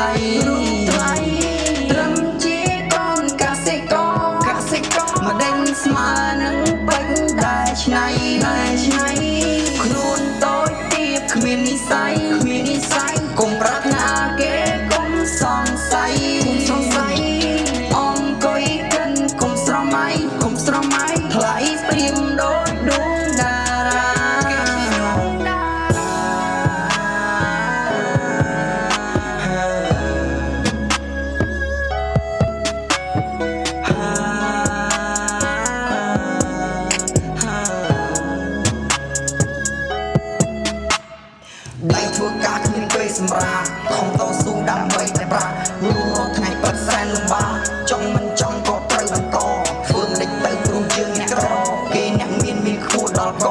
លៃរូបថ្លៃត្រឹមជាកូនកសិករកសិករមកដេញស្មើនឹងពេញដែលឆ្នៃដែលឆ្នៃ សម្រាប់ខំតស៊ូដើម្បីតែប្រាក់រួមរត់ថ្ងៃពិតសែនលំបាកចង់មិនចង់ក៏ត្រូវបន្តធ្វើមិនដេចទៅព្រោះយើងអ្នកក្រគេអ្នកមានមានខួរដល់ក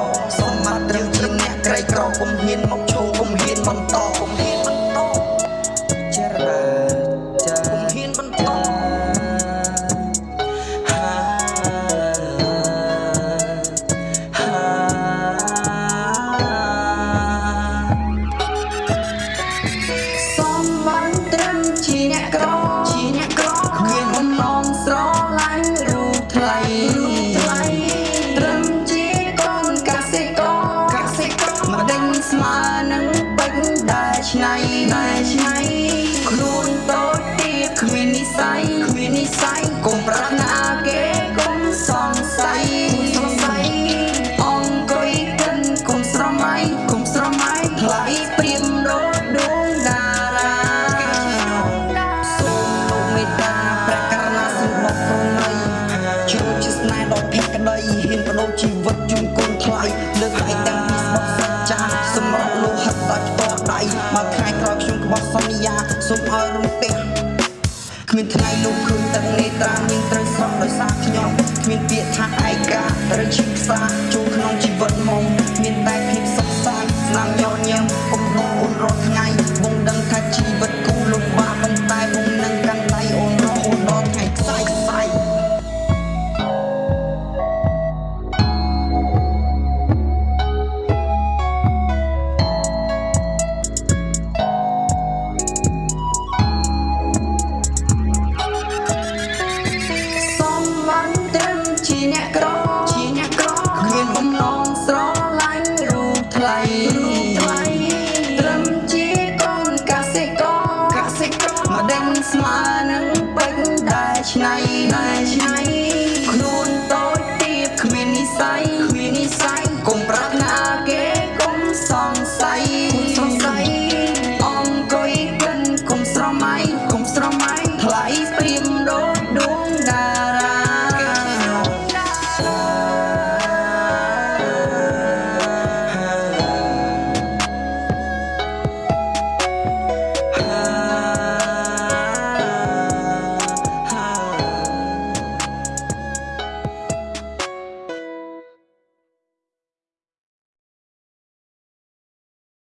ស័យគ្មាននិស័យកុំប្រាថ្នាគេកុំសង្ស័យសង្ស័យអង្គុយកិនកុំស្រមៃកុំស្រមៃថ្លៃព្រៀមដូចដួងតារាសូមលោកមេត្តាព្រះករុណាសម្បត្តិប្រណីជួបជាស្នេហ៍ដល់ភក្តីហ៊ានបដូរជីវិតជូនកូនថ្លៃលើកដៃទាំងពីស្បត់សច្ចាសម្រាប់លោហិតដោយផ្ទាល់ដៃមកថ្ងៃក្រោយខ្ញុំក្បត់សន្យាសូមឲ្យរំពះគ្មានថ្ងៃលោកឃើញទឹកនេត្រាមានត្រូវស្រក់ដោយសារខ្ញុំគ្មានពាក្យថាឯកាឬឈីផ្សាចូលក្នុងជីវិតមកមានតែភាព ត្រឹមជាកូនកសិករកសិករមកដេញស្មើនឹងពេញដែលឆ្នៃដែលឆ្នៃខ្លួនតូចទាបគ្មាននិស័យ